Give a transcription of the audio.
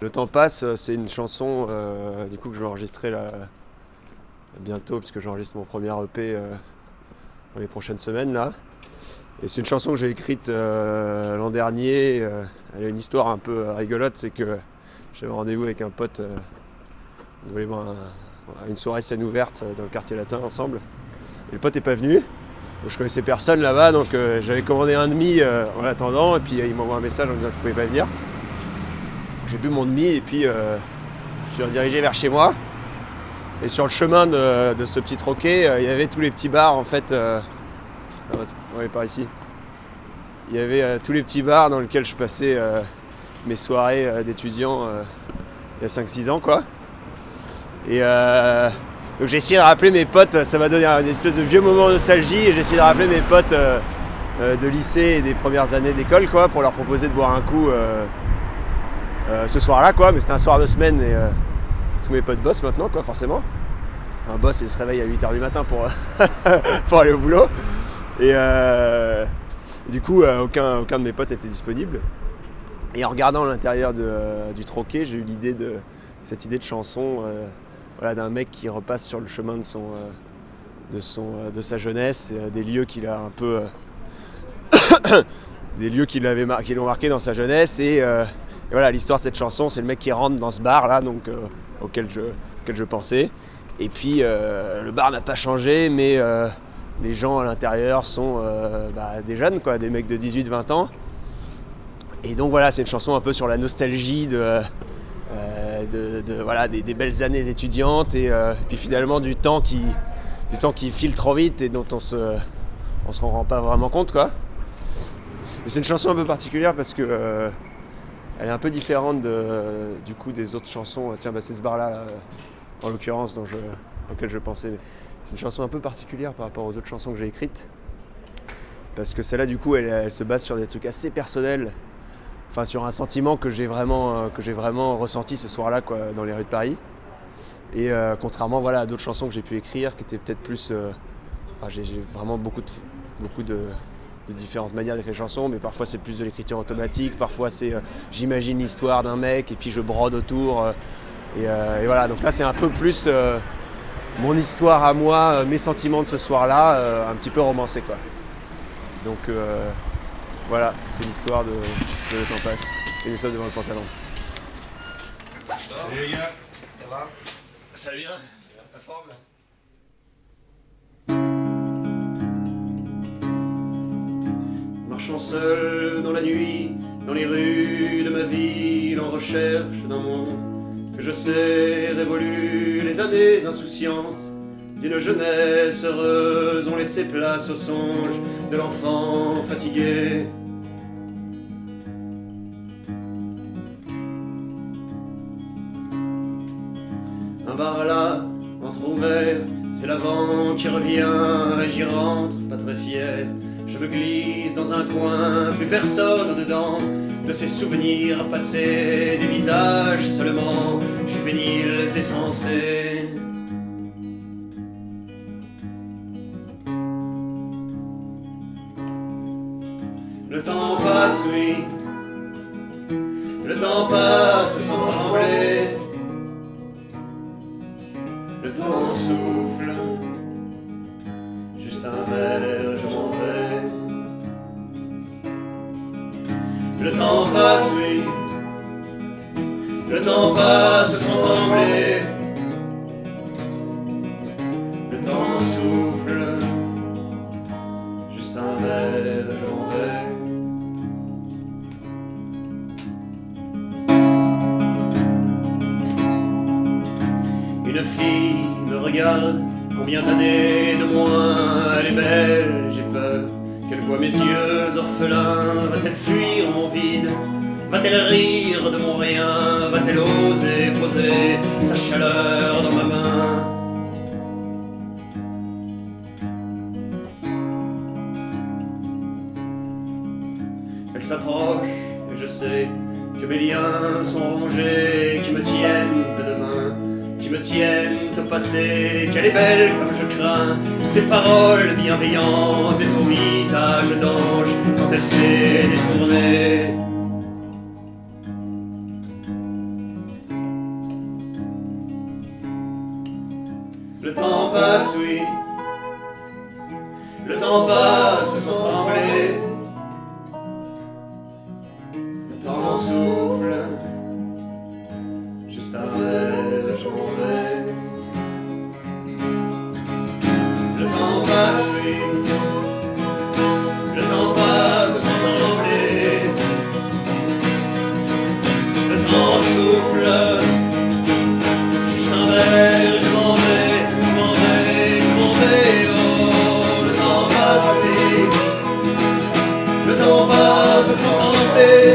Le temps passe, c'est une chanson euh, du coup que je vais enregistrer bientôt puisque j'enregistre mon premier EP euh, dans les prochaines semaines là. Et c'est une chanson que j'ai écrite euh, l'an dernier. elle a une histoire un peu rigolote, c'est que j'avais rendez-vous avec un pote. on voulait voir une soirée scène ouverte dans le quartier latin ensemble. Et le pote n'est pas venu. je connaissais personne là-bas, donc j'avais commandé un demi en attendant, et puis il m'envoie un message en disant qu'il ne pouvait pas venir. J'ai bu mon demi et puis euh, je suis redirigé vers chez moi. Et sur le chemin de, ce petit troquet, euh, il y avait tous les petits bars en fait. Euh, on est par ici. Il y avait tous les petits bars dans lesquels je passais mes soirées d'étudiant il y a 5-6 ans quoi. Et donc j'ai essayé de rappeler mes potes, ça m'a donné une espèce de vieux moment de nostalgie et j'ai essayé de rappeler mes potes de lycée et des premières années d'école quoi pour leur proposer de boire un coup euh, ce soir-là, quoi. Mais c'était un soir de semaine et euh, tous mes potes bossent maintenant, quoi, forcément. Un boss, il se réveille à 8h du matin pour, pour aller au boulot. Et euh, du coup, aucun, aucun de mes potes était disponible. Et en regardant l'intérieur du troquet, j'ai eu l'idée de cette idée de chanson voilà, d'un mec qui repasse sur le chemin de, son, de, son, de sa jeunesse, des lieux qu'il a un peu. des lieux qui l'ont marqué dans sa jeunesse et et voilà, l'histoire de cette chanson, c'est le mec qui rentre dans ce bar là, donc euh, auquel, je, pensais. Et puis euh, le bar n'a pas changé, mais euh, les gens à l'intérieur sont bah, des jeunes, quoi, des mecs de 18-20 ans. Et donc voilà, c'est une chanson un peu sur la nostalgie de, voilà, des, belles années étudiantes et puis finalement du temps qui, du temps qui file trop vite et dont on se, se rend pas vraiment compte. Mais c'est une chanson un peu particulière parce que elle est un peu différente du coup des autres chansons. Tiens, bah, c'est ce bar-là, euh, en l'occurrence, dont je, auquel je pensais. C'est une chanson un peu particulière par rapport aux autres chansons que j'ai écrites. Parce que celle-là, du coup, elle, se base sur des trucs assez personnels. Enfin, sur un sentiment que j'ai vraiment, euh, vraiment ressenti ce soir-là quoi, dans les rues de Paris. Et euh, contrairement voilà, à d'autres chansons que j'ai pu écrire, qui étaient peut-être plus. enfin, j'ai vraiment beaucoup de, beaucoup de, de différentes manières d'écrire des chansons, mais parfois c'est plus de l'écriture automatique, parfois c'est euh, j'imagine l'histoire d'un mec et puis je brode autour. Euh, euh, et, voilà, donc là c'est un peu plus mon histoire à moi, mes sentiments de ce soir-là, un petit peu romancé quoi. Donc voilà, c'est l'histoire de, Le temps passe. Et nous sommes devant le pantalon. Salut les gars, ça va? Ça La forme seul dans la nuit, dans les rues de ma ville, en recherche d'un monde que je sais révolu les années insouciantes d'une jeunesse heureuse ont laissé place au songe de l'enfant fatigué. Un bar là, ouvert, c'est l'avant qui revient j'y rentre, pas très fier. Je me glisse dans un coin, plus personne dedans. De ces souvenirs passés, des visages seulement. Juvéniles et sensés Le temps passe, oui. Le temps passe Le temps passe, oui. Le temps passe sans trembler. Le temps souffle. Juste un verre, j'en vais. Une fille me regarde, combien d'années de moins, elle est belle, j'ai peur qu'elle voit mes yeux orphelins, va-t-elle fuir mon vide? Va-t-elle rire de mon rien? Va-t-elle oser poser sa chaleur dans ma main? Elle s'approche et je sais que mes liens sont rongés, qui me tiennent de demain me tiennent au passé, qu'elle est belle comme je crains, ses paroles bienveillantes et son traversée détournée. Le temps passe, oui. Le temps passe sans trembler. Le temps s'ouvre. on me. Eh.